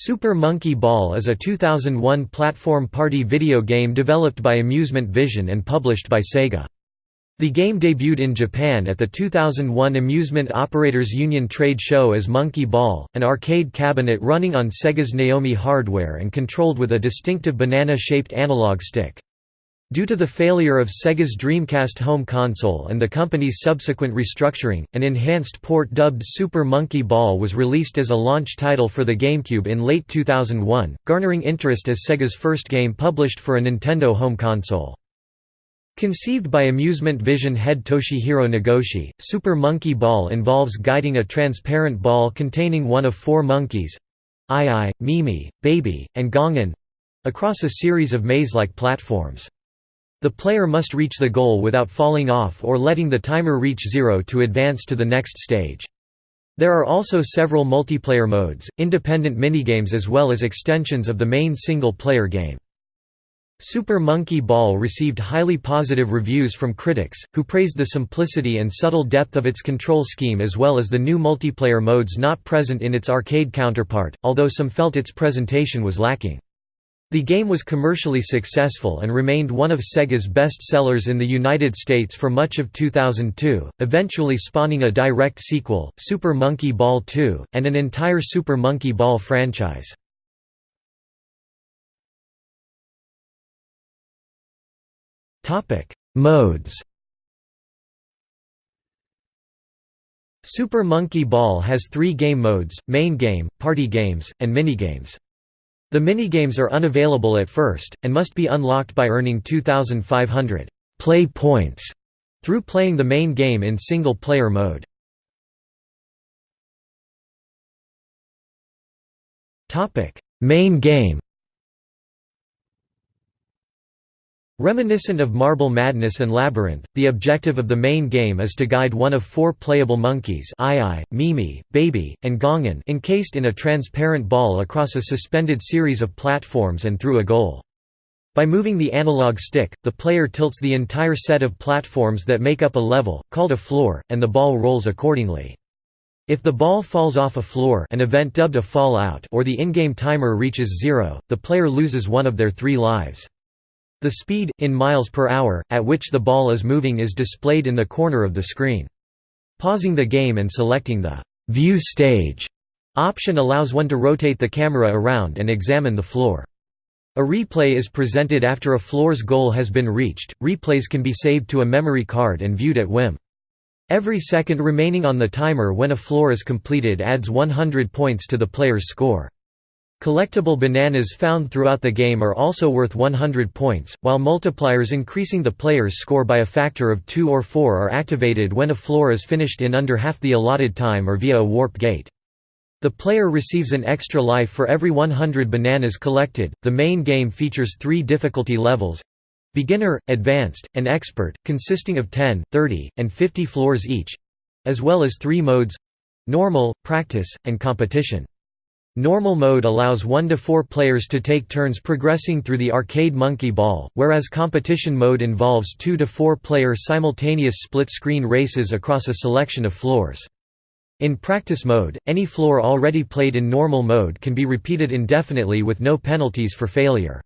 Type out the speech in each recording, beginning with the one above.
Super Monkey Ball is a 2001 platform party video game developed by Amusement Vision and published by Sega. The game debuted in Japan at the 2001 Amusement Operators Union trade show as Monkey Ball, an arcade cabinet running on Sega's Naomi hardware and controlled with a distinctive banana-shaped analog stick. Due to the failure of Sega's Dreamcast home console and the company's subsequent restructuring, an enhanced port dubbed Super Monkey Ball was released as a launch title for the GameCube in late 2001, garnering interest as Sega's first game published for a Nintendo home console. Conceived by Amusement Vision head Toshihiro Nagoshi, Super Monkey Ball involves guiding a transparent ball containing one of four monkeys—Ai, Mimi, Baby, and Gongen—across a series of maze-like platforms. The player must reach the goal without falling off or letting the timer reach zero to advance to the next stage. There are also several multiplayer modes, independent minigames as well as extensions of the main single-player game. Super Monkey Ball received highly positive reviews from critics, who praised the simplicity and subtle depth of its control scheme as well as the new multiplayer modes not present in its arcade counterpart, although some felt its presentation was lacking. The game was commercially successful and remained one of Sega's best sellers in the United States for much of 2002, eventually spawning a direct sequel, Super Monkey Ball 2, and an entire Super Monkey Ball franchise. Modes Super Monkey Ball has three game modes, main game, party games, and minigames. The minigames are unavailable at first, and must be unlocked by earning 2,500 play points through playing the main game in single-player mode. main game Reminiscent of Marble Madness and Labyrinth, the objective of the main game is to guide one of four playable monkeys Ai, Mimi, Baby, and Gongen encased in a transparent ball across a suspended series of platforms and through a goal. By moving the analog stick, the player tilts the entire set of platforms that make up a level, called a floor, and the ball rolls accordingly. If the ball falls off a floor an event dubbed a fallout or the in-game timer reaches zero, the player loses one of their three lives. The speed, in miles per hour, at which the ball is moving is displayed in the corner of the screen. Pausing the game and selecting the «View stage» option allows one to rotate the camera around and examine the floor. A replay is presented after a floor's goal has been reached. Replays can be saved to a memory card and viewed at whim. Every second remaining on the timer when a floor is completed adds 100 points to the player's score. Collectible bananas found throughout the game are also worth 100 points, while multipliers increasing the player's score by a factor of 2 or 4 are activated when a floor is finished in under half the allotted time or via a warp gate. The player receives an extra life for every 100 bananas collected. The main game features three difficulty levels beginner, advanced, and expert, consisting of 10, 30, and 50 floors each as well as three modes normal, practice, and competition. Normal mode allows 1 to 4 players to take turns progressing through the arcade monkey ball, whereas competition mode involves 2 to 4 player simultaneous split-screen races across a selection of floors. In practice mode, any floor already played in normal mode can be repeated indefinitely with no penalties for failure.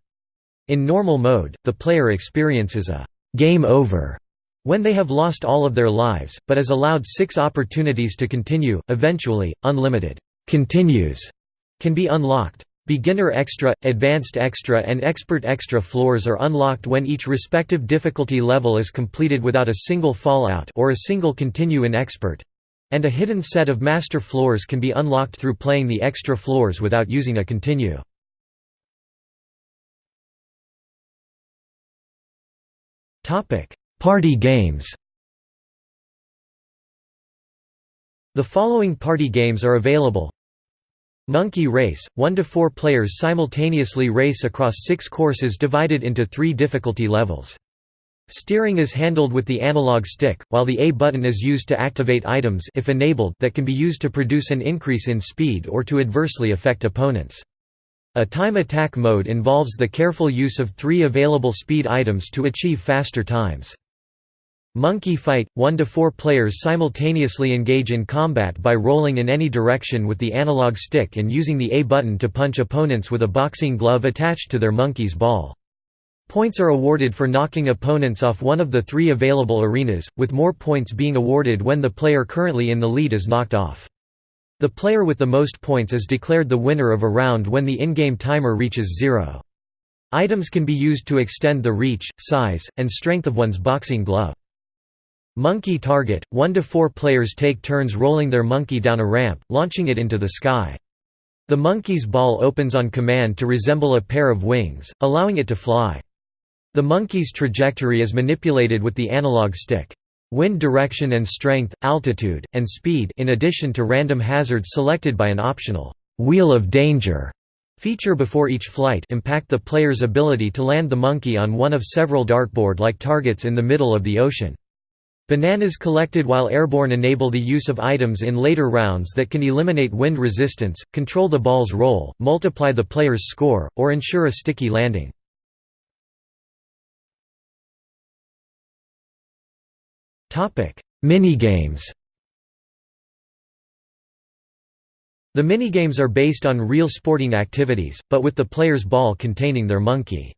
In normal mode, the player experiences a «game over» when they have lost all of their lives, but is allowed six opportunities to continue, eventually, unlimited «continues» can be unlocked. Beginner Extra, Advanced Extra and Expert Extra floors are unlocked when each respective difficulty level is completed without a single fallout or a single continue in Expert. And a hidden set of master floors can be unlocked through playing the extra floors without using a continue. Party games The following party games are available Monkey Race, 1 to 4 players simultaneously race across six courses divided into three difficulty levels. Steering is handled with the analog stick, while the A button is used to activate items if enabled that can be used to produce an increase in speed or to adversely affect opponents. A time attack mode involves the careful use of three available speed items to achieve faster times. Monkey Fight – 1 to 4 players simultaneously engage in combat by rolling in any direction with the analog stick and using the A button to punch opponents with a boxing glove attached to their monkey's ball. Points are awarded for knocking opponents off one of the three available arenas, with more points being awarded when the player currently in the lead is knocked off. The player with the most points is declared the winner of a round when the in-game timer reaches zero. Items can be used to extend the reach, size, and strength of one's boxing glove. Monkey Target – 1 to 4 players take turns rolling their monkey down a ramp, launching it into the sky. The monkey's ball opens on command to resemble a pair of wings, allowing it to fly. The monkey's trajectory is manipulated with the analog stick. Wind direction and strength, altitude, and speed in addition to random hazards selected by an optional «wheel of danger» feature before each flight impact the player's ability to land the monkey on one of several dartboard-like targets in the middle of the ocean. Bananas collected while airborne enable the use of items in later rounds that can eliminate wind resistance, control the ball's roll, multiply the player's score, or ensure a sticky landing. Minigames The minigames are based on real sporting activities, but with the player's ball containing their monkey.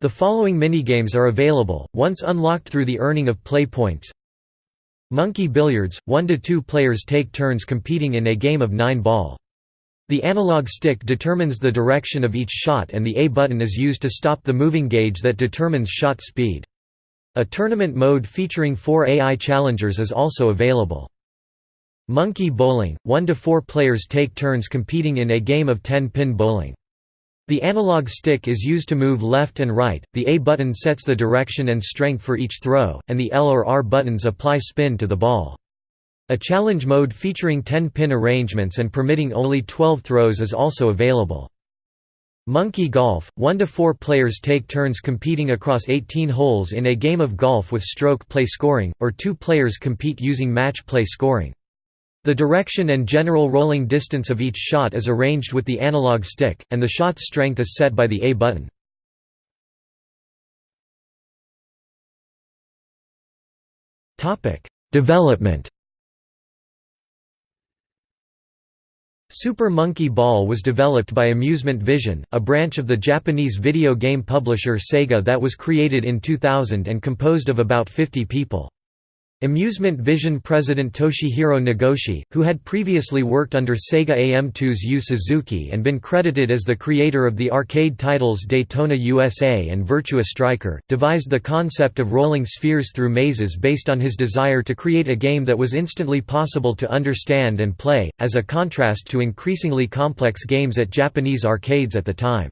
The following minigames are available, once unlocked through the earning of play points. Monkey Billiards – 1 to 2 players take turns competing in a game of 9 ball. The analog stick determines the direction of each shot and the A button is used to stop the moving gauge that determines shot speed. A tournament mode featuring four AI challengers is also available. Monkey Bowling – 1 to 4 players take turns competing in a game of 10-pin bowling. The analog stick is used to move left and right, the A button sets the direction and strength for each throw, and the L or R buttons apply spin to the ball. A challenge mode featuring 10-pin arrangements and permitting only 12 throws is also available. Monkey Golf – 1 to 4 players take turns competing across 18 holes in a game of golf with stroke play scoring, or two players compete using match play scoring. The direction and general rolling distance of each shot is arranged with the analog stick, and the shot's strength is set by the A button. Development Super Monkey Ball was developed by Amusement Vision, a branch of the Japanese video game publisher Sega that was created in 2000 and composed of about 50 people. Amusement Vision president Toshihiro Nagoshi, who had previously worked under Sega AM2's Yu Suzuki and been credited as the creator of the arcade titles Daytona USA and Virtua Striker, devised the concept of rolling spheres through mazes based on his desire to create a game that was instantly possible to understand and play, as a contrast to increasingly complex games at Japanese arcades at the time.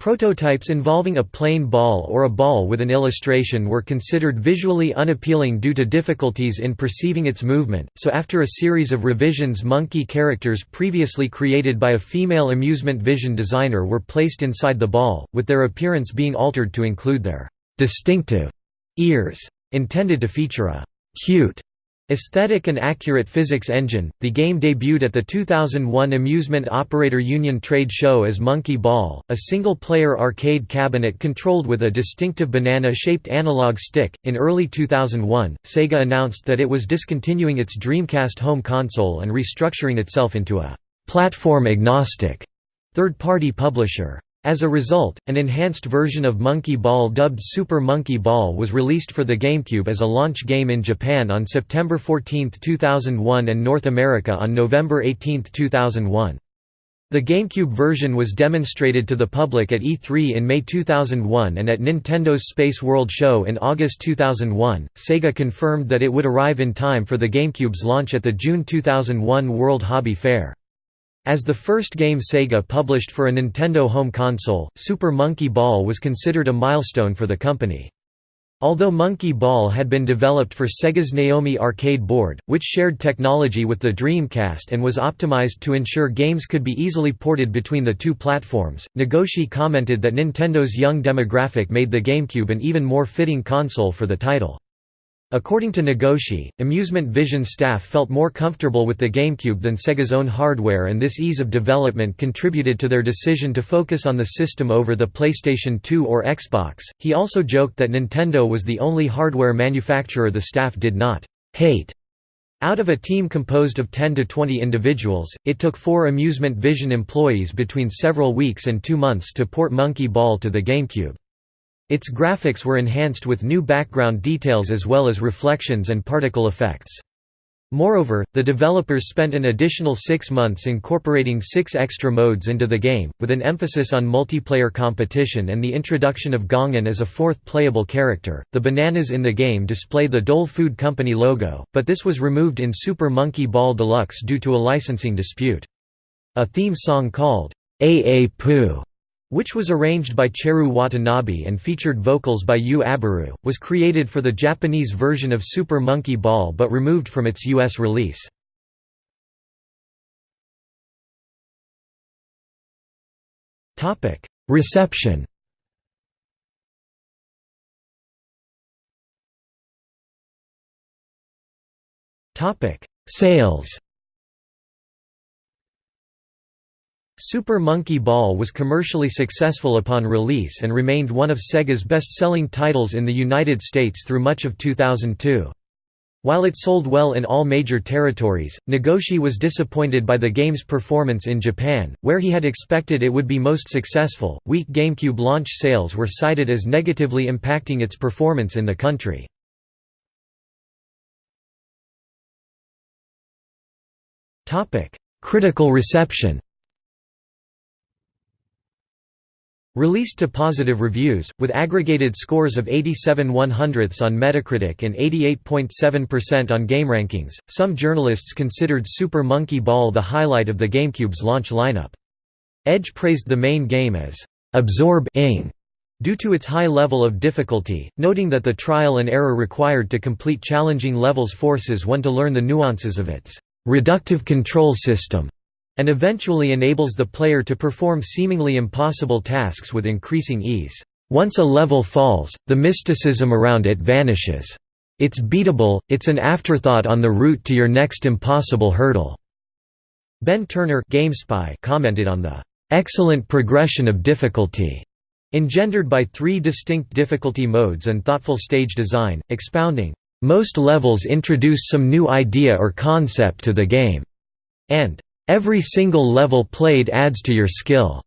Prototypes involving a plain ball or a ball with an illustration were considered visually unappealing due to difficulties in perceiving its movement, so after a series of revisions monkey characters previously created by a female amusement vision designer were placed inside the ball, with their appearance being altered to include their «distinctive» ears, intended to feature a «cute» Aesthetic and accurate physics engine, the game debuted at the 2001 Amusement Operator Union trade show as Monkey Ball, a single-player arcade cabinet controlled with a distinctive banana-shaped analog stick. In early 2001, Sega announced that it was discontinuing its Dreamcast home console and restructuring itself into a platform-agnostic third-party publisher. As a result, an enhanced version of Monkey Ball dubbed Super Monkey Ball was released for the GameCube as a launch game in Japan on September 14, 2001 and North America on November 18, 2001. The GameCube version was demonstrated to the public at E3 in May 2001 and at Nintendo's Space World Show in August 2001. Sega confirmed that it would arrive in time for the GameCube's launch at the June 2001 World Hobby Fair. As the first game Sega published for a Nintendo home console, Super Monkey Ball was considered a milestone for the company. Although Monkey Ball had been developed for Sega's Naomi arcade board, which shared technology with the Dreamcast and was optimized to ensure games could be easily ported between the two platforms, Nagoshi commented that Nintendo's young demographic made the GameCube an even more fitting console for the title. According to Nagoshi, Amusement Vision staff felt more comfortable with the GameCube than Sega's own hardware and this ease of development contributed to their decision to focus on the system over the PlayStation 2 or Xbox. He also joked that Nintendo was the only hardware manufacturer the staff did not hate. Out of a team composed of 10 to 20 individuals, it took four Amusement Vision employees between several weeks and two months to port Monkey Ball to the GameCube. Its graphics were enhanced with new background details as well as reflections and particle effects. Moreover, the developers spent an additional six months incorporating six extra modes into the game, with an emphasis on multiplayer competition and the introduction of Gongen as a fourth playable character. The bananas in the game display the Dole Food Company logo, but this was removed in Super Monkey Ball Deluxe due to a licensing dispute. A theme song called AA Poo which was arranged by Cheru Watanabe and featured vocals by Yu Abaru, was created for the Japanese version of Super Monkey Ball but removed from its US release. Reception Sales Super Monkey Ball was commercially successful upon release and remained one of Sega's best-selling titles in the United States through much of 2002. While it sold well in all major territories, Nagoshi was disappointed by the game's performance in Japan, where he had expected it would be most successful. Weak GameCube launch sales were cited as negatively impacting its performance in the country. Topic: Critical reception Released to positive reviews, with aggregated scores of 87 100ths on Metacritic and 88.7% on GameRankings, some journalists considered Super Monkey Ball the highlight of the GameCube's launch lineup. Edge praised the main game as absorb-ing due to its high level of difficulty, noting that the trial and error required to complete challenging levels forces one to learn the nuances of its reductive control system and eventually enables the player to perform seemingly impossible tasks with increasing ease. Once a level falls, the mysticism around it vanishes. It's beatable, it's an afterthought on the route to your next impossible hurdle." Ben Turner GameSpy commented on the "...excellent progression of difficulty." engendered by three distinct difficulty modes and thoughtful stage design, expounding, "...most levels introduce some new idea or concept to the game," and Every single level played adds to your skill.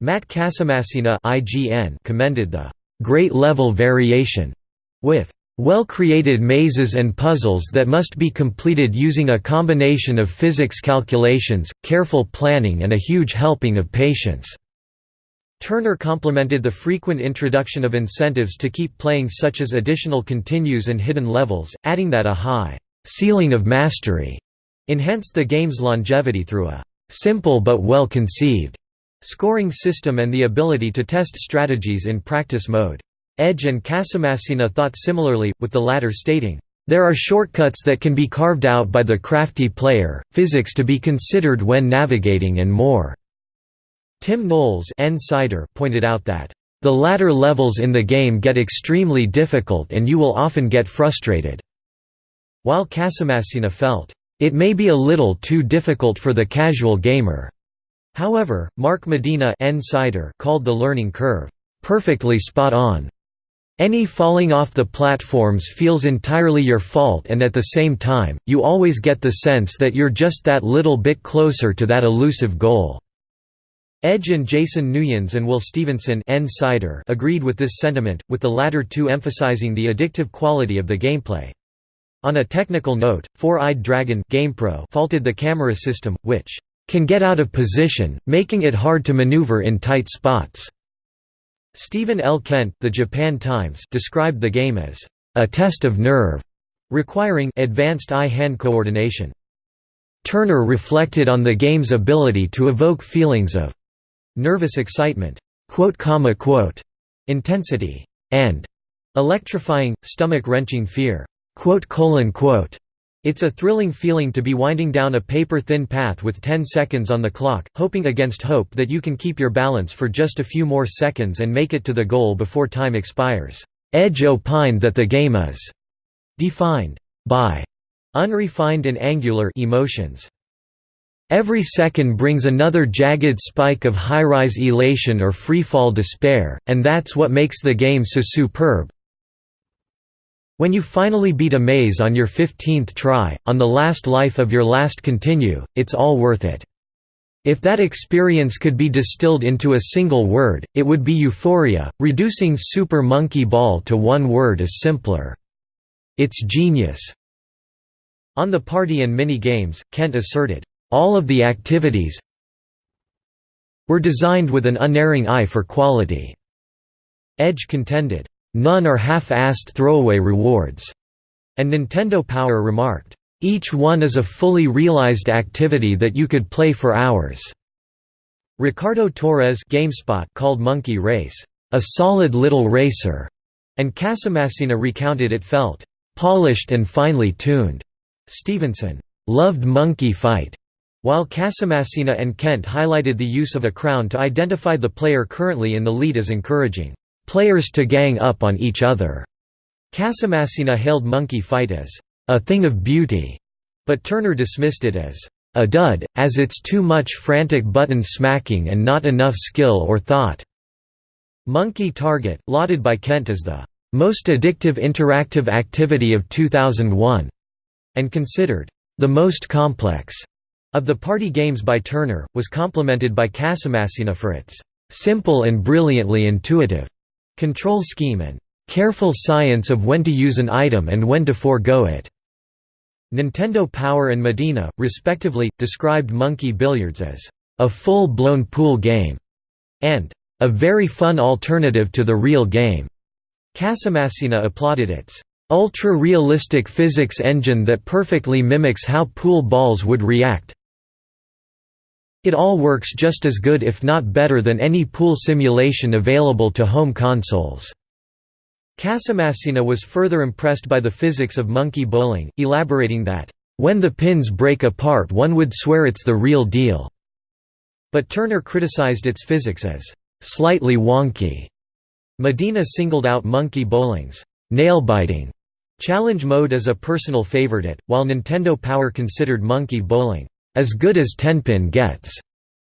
Matt Casamassina IGN commended the great level variation with well-created mazes and puzzles that must be completed using a combination of physics calculations, careful planning and a huge helping of patience." Turner complimented the frequent introduction of incentives to keep playing such as additional continues and hidden levels, adding that a high «ceiling of mastery» enhanced the game's longevity through a simple but well-conceived scoring system and the ability to test strategies in practice mode. Edge and Casamassina thought similarly, with the latter stating, "...there are shortcuts that can be carved out by the crafty player, physics to be considered when navigating and more." Tim Knowles pointed out that, "...the latter levels in the game get extremely difficult and you will often get frustrated." While Casamassina felt, it may be a little too difficult for the casual gamer. However, Mark Medina called the learning curve, "...perfectly spot on." Any falling off the platforms feels entirely your fault and at the same time, you always get the sense that you're just that little bit closer to that elusive goal." Edge and Jason Nuyens and Will Stevenson agreed with this sentiment, with the latter two emphasizing the addictive quality of the gameplay. On a technical note, Four-Eyed Dragon GamePro faulted the camera system, which can get out of position, making it hard to maneuver in tight spots. Stephen L. Kent the Japan Times described the game as a test of nerve, requiring advanced eye-hand coordination. Turner reflected on the game's ability to evoke feelings of nervous excitement, intensity, and electrifying, stomach-wrenching fear. It's a thrilling feeling to be winding down a paper-thin path with 10 seconds on the clock, hoping against hope that you can keep your balance for just a few more seconds and make it to the goal before time expires. Edge opined that the game is defined by unrefined and angular emotions. Every second brings another jagged spike of high-rise elation or freefall despair, and that's what makes the game so superb. When you finally beat a maze on your 15th try, on the last life of your last continue, it's all worth it. If that experience could be distilled into a single word, it would be euphoria. Reducing Super Monkey Ball to one word is simpler. It's genius. On the party and mini games, Kent asserted, all of the activities were designed with an unerring eye for quality. Edge contended, none are half-assed throwaway rewards, and Nintendo Power remarked, each one is a fully realized activity that you could play for hours. Ricardo Torres GameSpot called Monkey Race, a solid little racer, and Casamassina recounted it felt polished and finely tuned. Stevenson loved Monkey Fight while Casamassina and Kent highlighted the use of a crown to identify the player currently in the lead as encouraging players to gang up on each other. Casamassina hailed Monkey Fight as a thing of beauty, but Turner dismissed it as a dud, as it's too much frantic button smacking and not enough skill or thought. Monkey Target, lauded by Kent as the most addictive interactive activity of 2001, and considered the most complex of the party games by Turner, was complemented by Casamassina for its "...simple and brilliantly intuitive." Control scheme and "...careful science of when to use an item and when to forego it." Nintendo Power and Medina, respectively, described Monkey Billiards as a full-blown pool game and a very fun alternative to the real game. Casamassina applauded its ultra-realistic physics engine that perfectly mimics how pool balls would react, it all works just as good if not better than any pool simulation available to home consoles. Casamassina was further impressed by the physics of monkey bowling, elaborating that, "...when the pins break apart one would swear it's the real deal." But Turner criticized its physics as, "...slightly wonky." Medina singled out monkey bowling's, "...nail-biting." Challenge mode as a personal favorite, while Nintendo Power considered monkey bowling as good as Tenpin gets,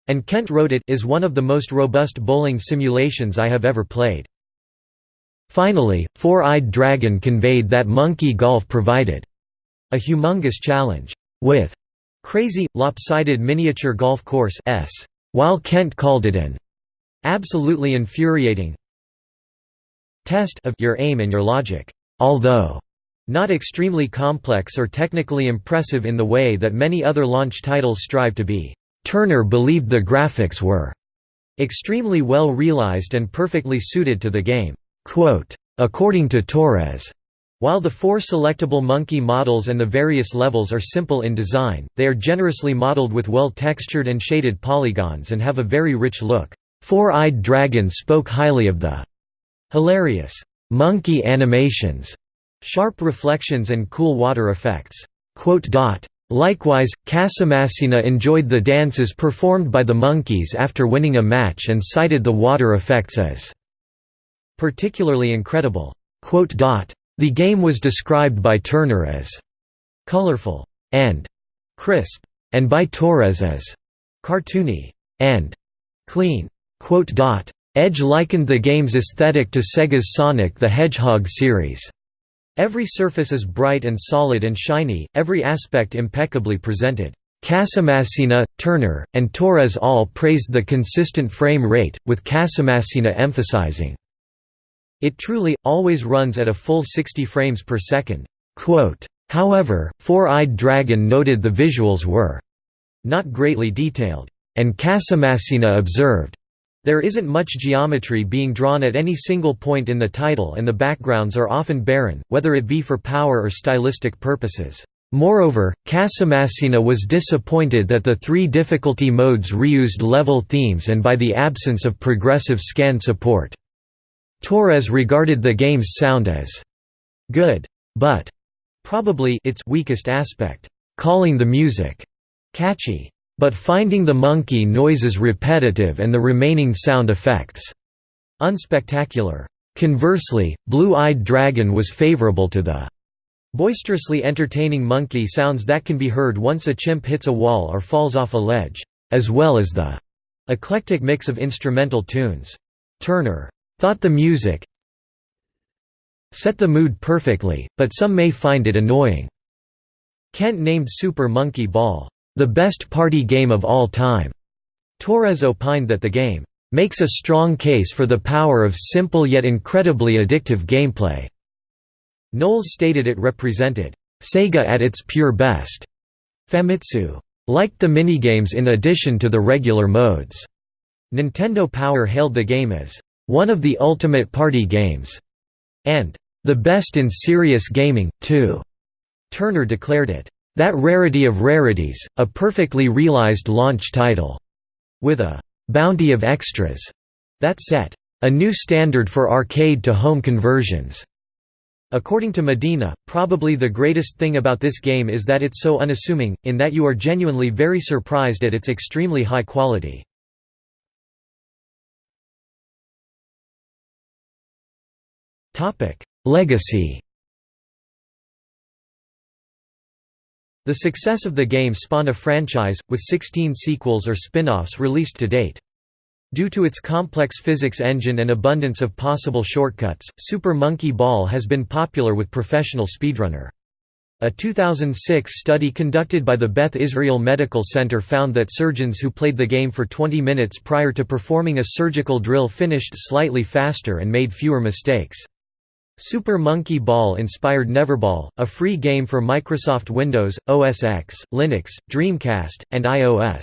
and Kent wrote it is one of the most robust bowling simulations I have ever played. Finally, Four-Eyed Dragon conveyed that Monkey Golf provided a humongous challenge with crazy, lopsided miniature golf course s, while Kent called it an absolutely infuriating test of your aim and your logic, although not extremely complex or technically impressive in the way that many other launch titles strive to be. Turner believed the graphics were extremely well realized and perfectly suited to the game. According to Torres, while the four selectable monkey models and the various levels are simple in design, they are generously modeled with well-textured and shaded polygons and have a very rich look. Four-Eyed Dragon spoke highly of the hilarious monkey animations Sharp reflections and cool water effects. Likewise, Casamassina enjoyed the dances performed by the monkeys after winning a match and cited the water effects as particularly incredible. The game was described by Turner as colorful and crisp, and by Torres as cartoony and clean. Edge likened the game's aesthetic to Sega's Sonic the Hedgehog series. Every surface is bright and solid and shiny, every aspect impeccably presented. Casamassina, Turner, and Torres all praised the consistent frame rate, with Casamassina emphasizing, It truly, always runs at a full 60 frames per second. Quote, However, Four-Eyed Dragon noted the visuals were not greatly detailed, and Casamassina observed, there isn't much geometry being drawn at any single point in the title and the backgrounds are often barren, whether it be for power or stylistic purposes. Moreover, Casamassina was disappointed that the three difficulty modes reused level themes and by the absence of progressive scan support. Torres regarded the game's sound as good, but probably its weakest aspect, calling the music catchy but finding the monkey noises repetitive and the remaining sound effects unspectacular. Conversely, Blue-Eyed Dragon was favorable to the Boisterously entertaining monkey sounds that can be heard once a chimp hits a wall or falls off a ledge, as well as the eclectic mix of instrumental tunes. Turner thought the music set the mood perfectly, but some may find it annoying. Kent named Super Monkey Ball, the best party game of all time. Torres opined that the game makes a strong case for the power of simple yet incredibly addictive gameplay. Knowles stated it represented Sega at its pure best. Famitsu liked the minigames in addition to the regular modes. Nintendo Power hailed the game as one of the ultimate party games and the best in serious gaming, too. Turner declared it that rarity of rarities, a perfectly realized launch title, with a bounty of extras that set a new standard for arcade to home conversions. According to Medina, probably the greatest thing about this game is that it's so unassuming, in that you are genuinely very surprised at its extremely high quality. Legacy The success of the game spawned a franchise, with 16 sequels or spin-offs released to date. Due to its complex physics engine and abundance of possible shortcuts, Super Monkey Ball has been popular with professional speedrunner. A 2006 study conducted by the Beth Israel Medical Center found that surgeons who played the game for 20 minutes prior to performing a surgical drill finished slightly faster and made fewer mistakes. Super Monkey Ball inspired Neverball, a free game for Microsoft Windows, OS X, Linux, Dreamcast, and iOS.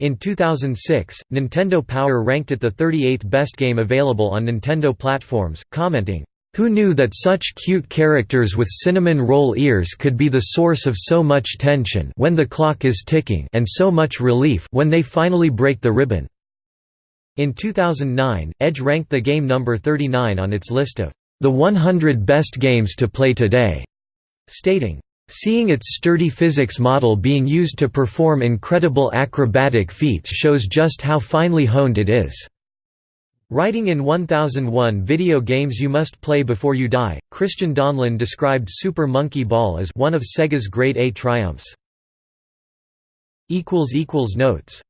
In 2006, Nintendo Power ranked it the 38th best game available on Nintendo platforms, commenting, "...who knew that such cute characters with cinnamon roll ears could be the source of so much tension when the clock is ticking and so much relief when they finally break the ribbon." In 2009, Edge ranked the game number 39 on its list of the 100 best games to play today, stating, Seeing its sturdy physics model being used to perform incredible acrobatic feats shows just how finely honed it is. Writing in 1001 Video Games You Must Play Before You Die, Christian Donlan described Super Monkey Ball as one of Sega's great A triumphs. Notes